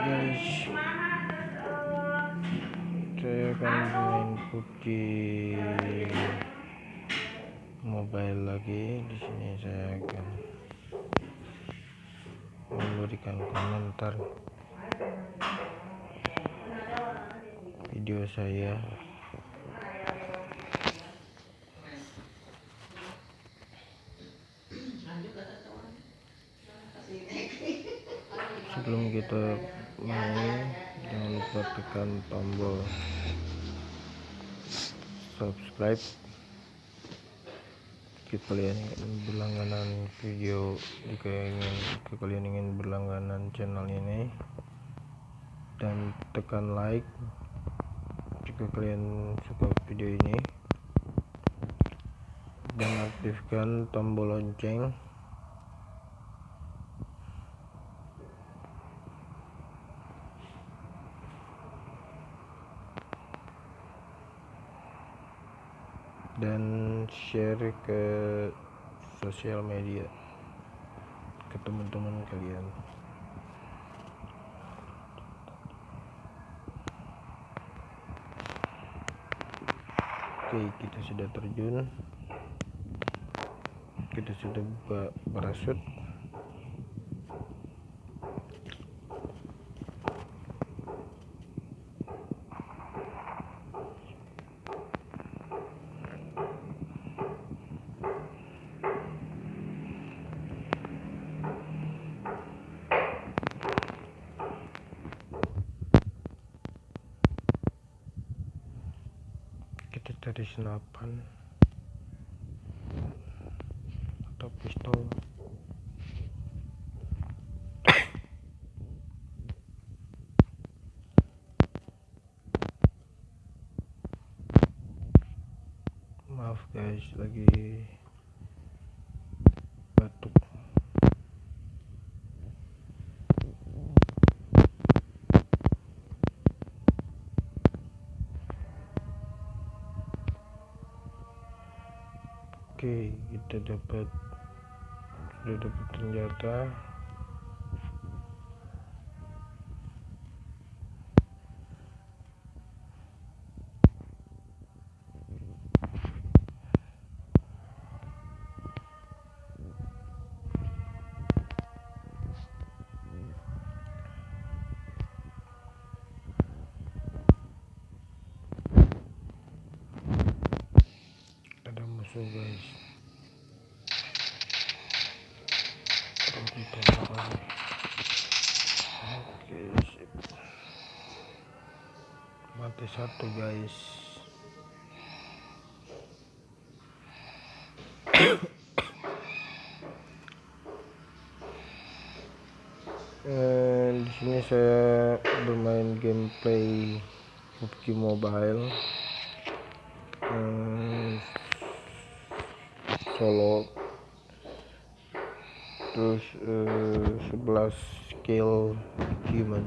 guys saya akan main PUBG mobile lagi. Di sini saya akan memberikan komentar video saya. Sebelum kita jangan lupa tekan tombol subscribe. Jika kalian ingin berlangganan video jika ingin jika kalian ingin berlangganan channel ini. Dan tekan like jika kalian suka video ini. Dan aktifkan tombol lonceng dan ke sosial media ke teman-teman kalian. Oke kita sudah terjun. Kita sudah buka cari senapan atau pistol. Maaf guys lagi batuk oke kita dapat sudah dapat senjata satu guys. Eh, di sini saya bermain gameplay PUBG Mobile. Eh, solo. Terus eh, 11 skill human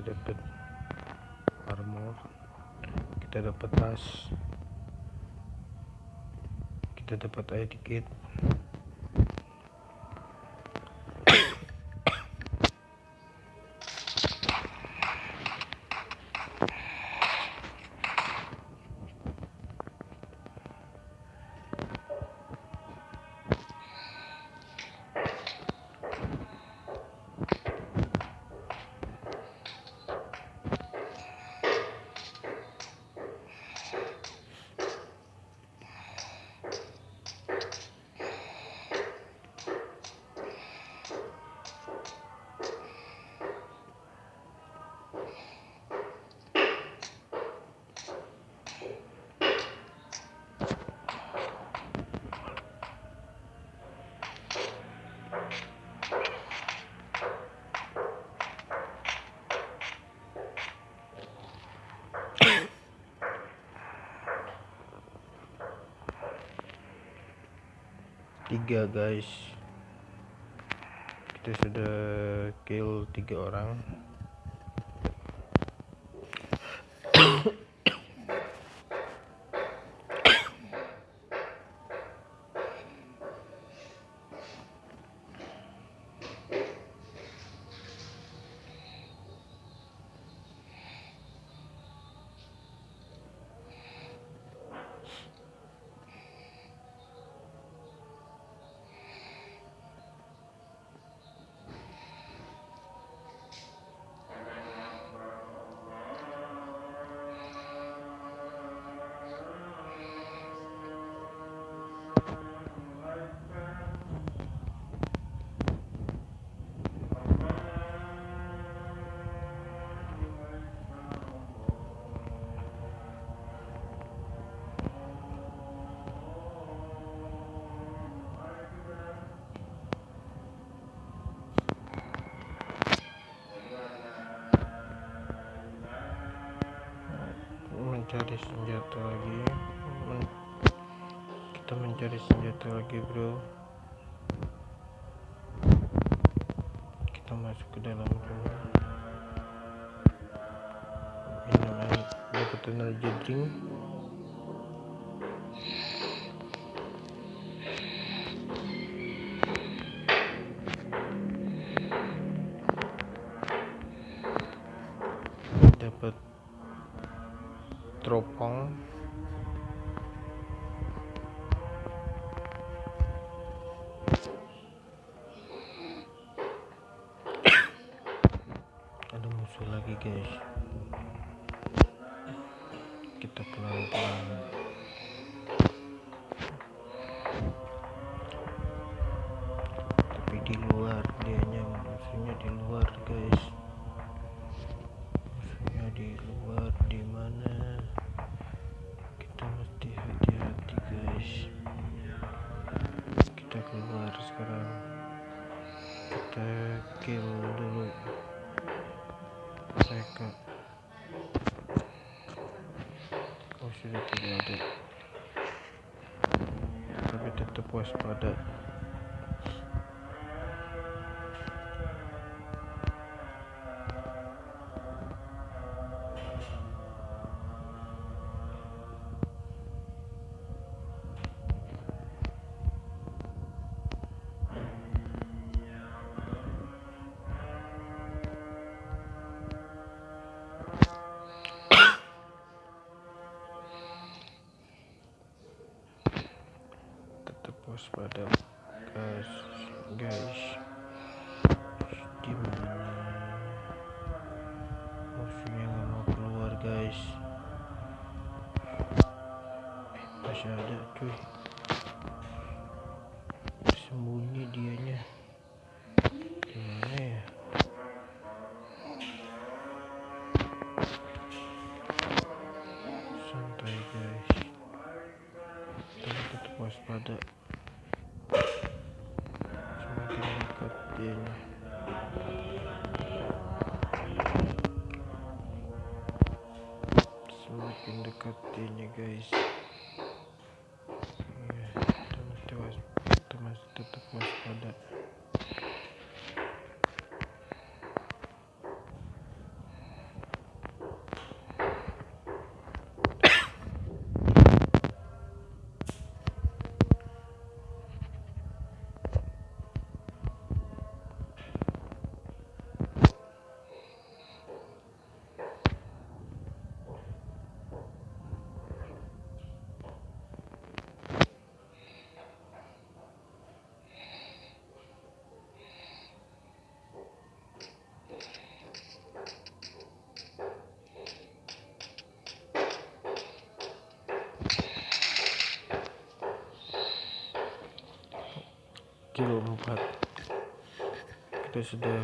kita dapat armor kita dapat tas. Kita dapat ID kit tiga guys. Kita sudah kill tiga orang senjata lagi. Men kita mencari senjata lagi bro. Kita masuk ke dalam rumah minum air dapat energy drink teropong tapi tetap waspada waspada guys guys. Di mana musuhnya nggak mau keluar guys. Eh, masih ada cuy. Sembunyi dianya. Gimana ya? Santai guys. Tapi tetap waspada dekat dianya semakin dekat dianya guys 4 kita sudah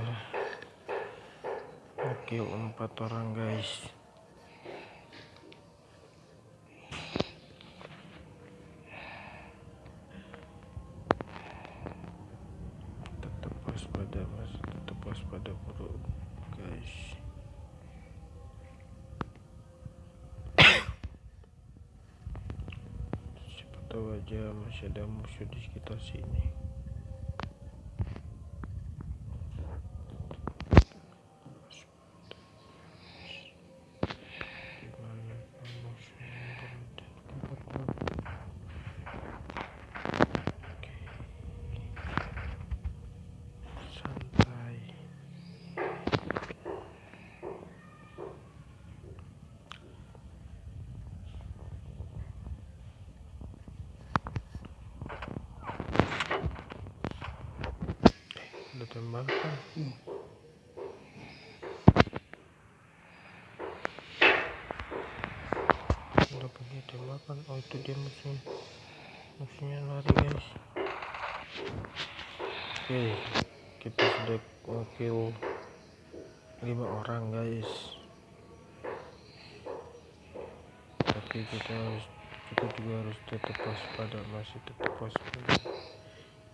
kill 4 orang guys. Tetap waspada mas. Tetap waspada bro. Guys. Siapa tahu aja masih ada musuh di sekitar sini ada tembakan udah pergi tembakan oh itu dia musuh musuhnya lari guys oke kita sudah wakil lima orang guys. Tapi kita harus kita juga harus tetap waspada masih tetap waspada.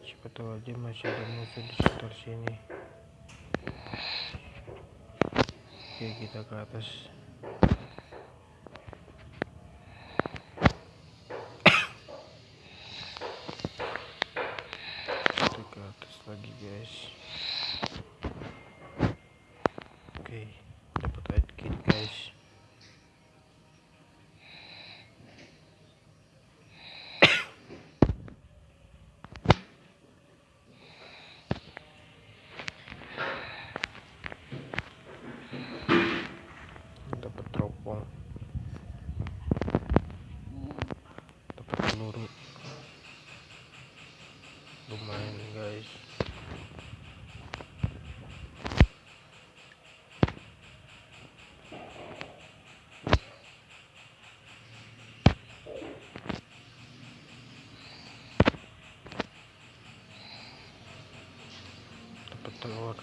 Siapa tahu aja masih ada musuh di sekitar sini. Oke kita ke atas kita ke atas lagi guys oke dapat light kit guys dapat teropong dapat peluru lumayan guys. Dapat telur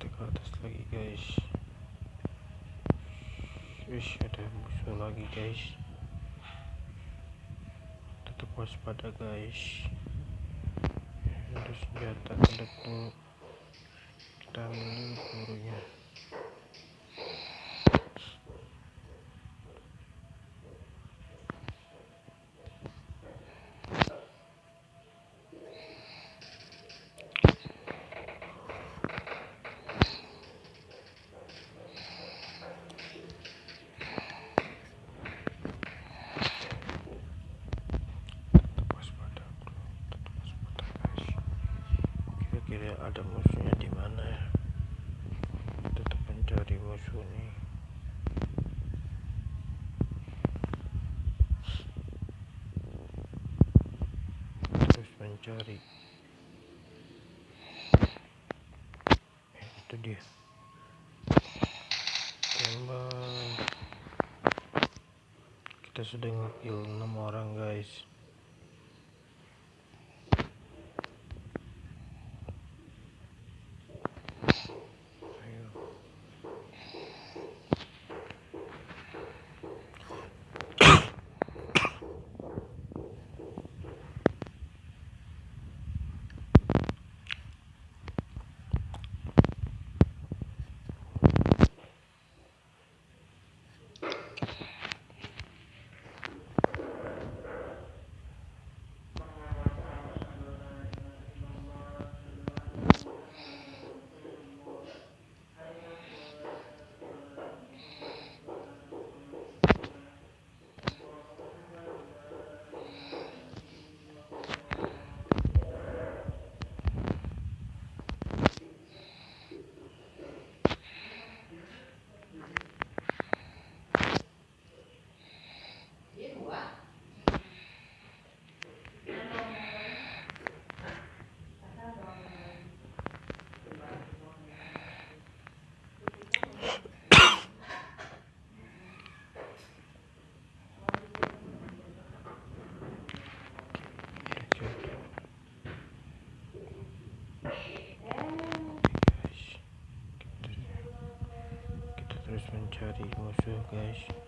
kita ke atas lagi guys. Wish ada musuh lagi guys. Tetap waspada guys. Ada senjata ada kita ambil dulu pelurunya tetap waspada bro tetap waspada guys kira-kira ada musuhnya di mana ya tetap mencari musuh nih mencari Eh, itu dia. Tembak. Kita sudah ngekill 6 orang guys guys.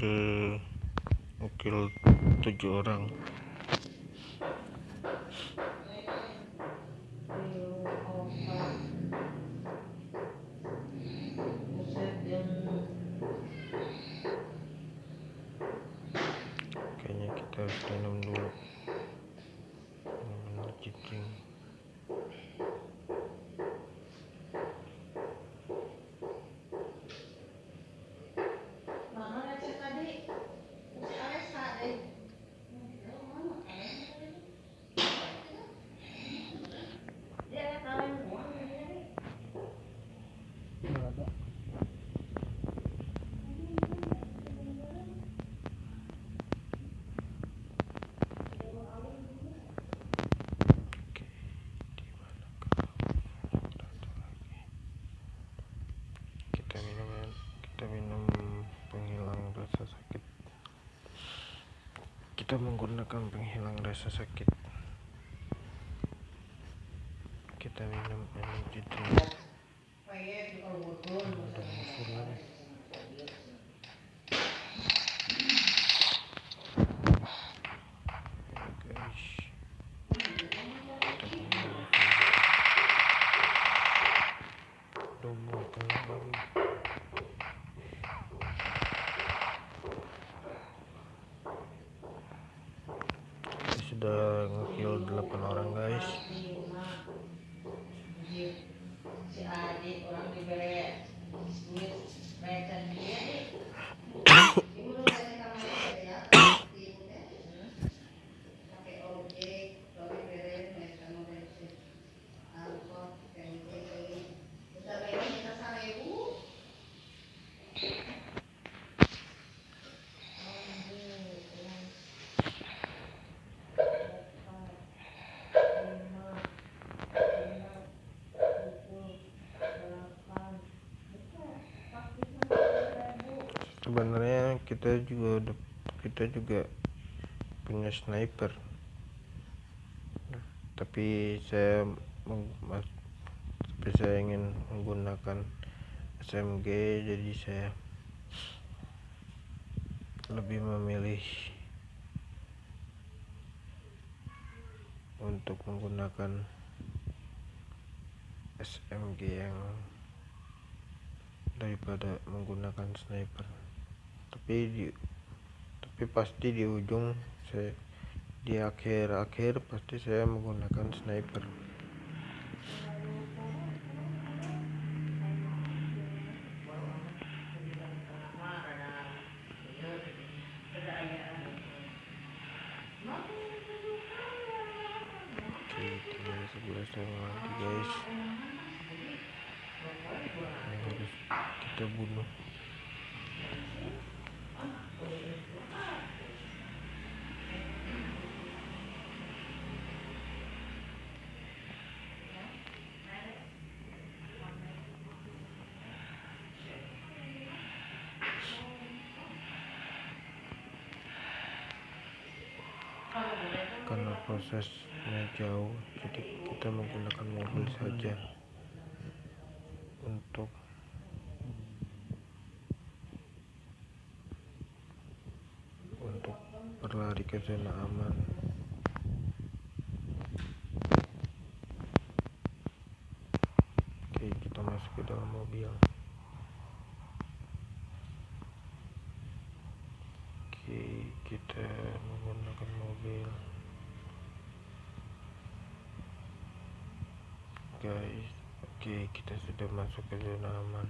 ada mungkin tujuh orang. kita menggunakan penghilang rasa sakit. si adik orang diberi duit mereka dia juga kita juga punya sniper. Nah, tapi saya tapi saya ingin menggunakan SMG jadi saya lebih memilih untuk menggunakan SMG yang daripada menggunakan sniper tapi di tapi pasti di ujung saya di akhir-akhir pasti saya menggunakan sniper. Prosesnya jauh jadi kita menggunakan mobil saja untuk untuk berlari ke zona aman oke kita masuk ke dalam mobil oke kita menggunakan mobil guys oke kita sudah masuk ke zona aman.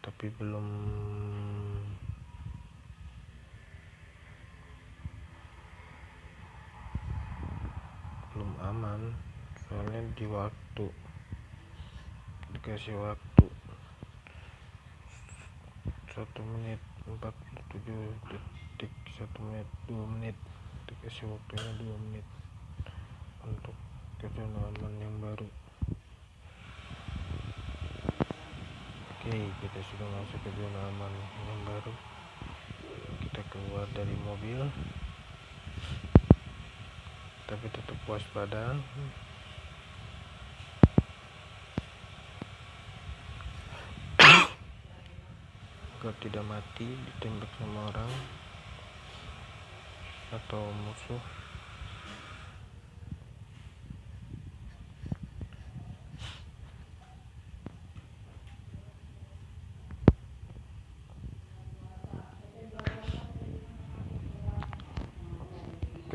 Tapi belum belum aman soalnya di waktu dikasih waktu satu menit 47 detik satu menit dua menit dikasih waktunya dua menit untuk aman yang baru. Oke kita sudah masuk ke zona aman yang baru. Kita keluar dari mobil. Tapi tetap waspada. Agar tidak mati ditembak sama orang atau musuh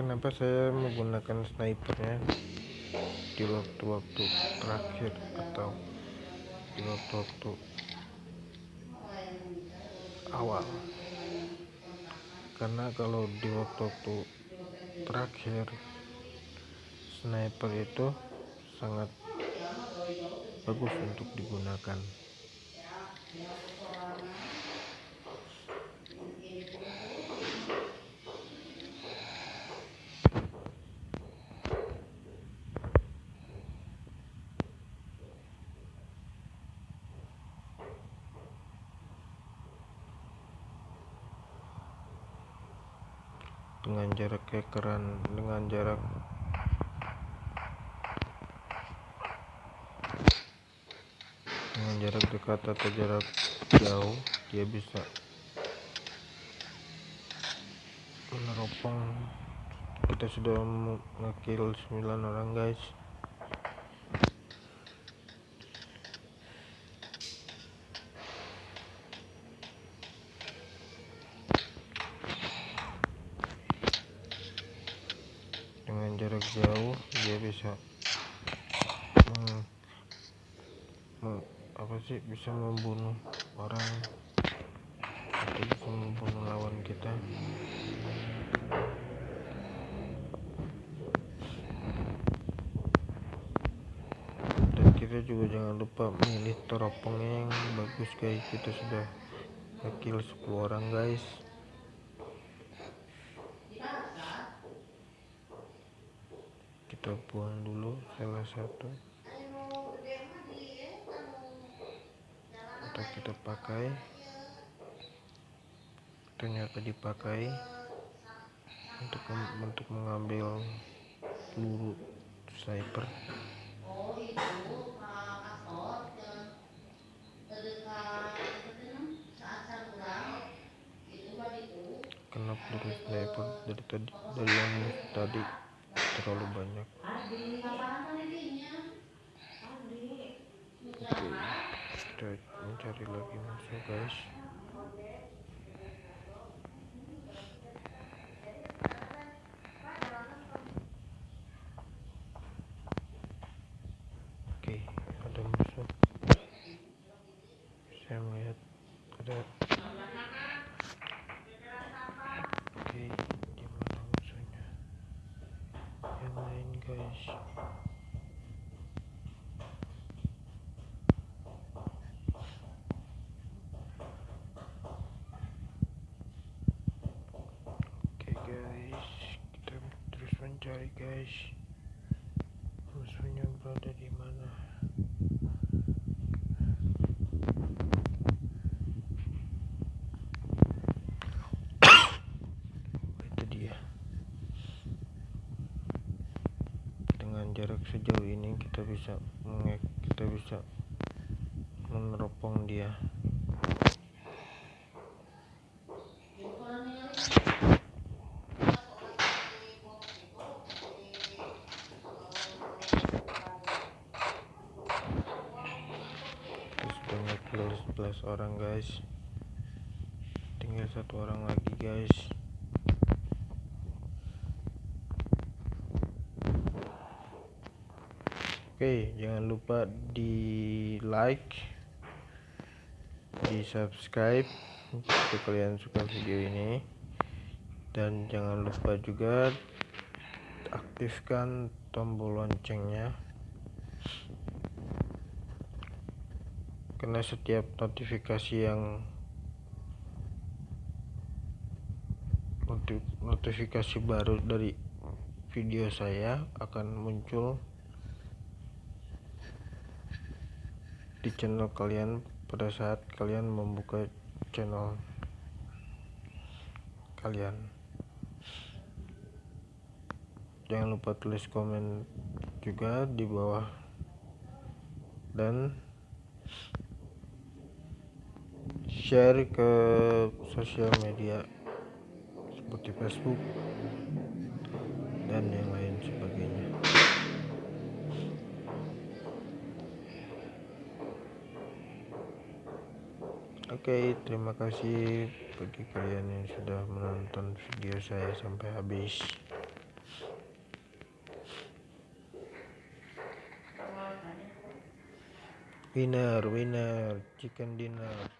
kenapa saya menggunakan snipernya di waktu-waktu terakhir atau di waktu-waktu awal. Karena kalau di waktu-waktu terakhir sniper itu sangat bagus untuk digunakan dengan jarak kekeran dengan jarak. Dengan jarak dekat atau jarak jauh dia bisa meneropong. Kita sudah ngekill 9 orang guys dengan jarak jauh dia bisa meng, meng- apa sih bisa membunuh orang atau bisa membunuh lawan kita kita juga jangan lupa milih teropongnya yang bagus guys. Kita sudah kill 10 orang guys. Kita buang dulu salah satu. Untuk kita pakai. Ternyata dipakai untuk untuk mengambil peluru sniper Oh itu Pak Kastor yang terdekat saat saya pulang itu kan itu peluru sniper dari tadi dari yang tadi terlalu banyak. Oke kita mencari lagi musuh guys oke ada musuh saya melihat ada oke di mana musuhnya yang lain guys mencari guys. Musuhnya berada di mana? Itu dia. Dengan jarak sejauh ini kita bisa mengek kita bisa meneropong dia orang guys. Tinggal satu orang lagi guys. Oke jangan lupa di like di subscribe jika kalian suka video ini. Dan jangan lupa juga aktifkan tombol loncengnya karena setiap notifikasi yang notifikasi baru dari video saya akan muncul di channel kalian pada saat kalian membuka channel kalian. Jangan lupa tulis komen juga di bawah. Dan share ke sosial media seperti Facebook dan yang lain sebagainya Oke, terima kasih bagi kalian yang sudah menonton video saya sampai habis. Winner, winner, chicken dinner.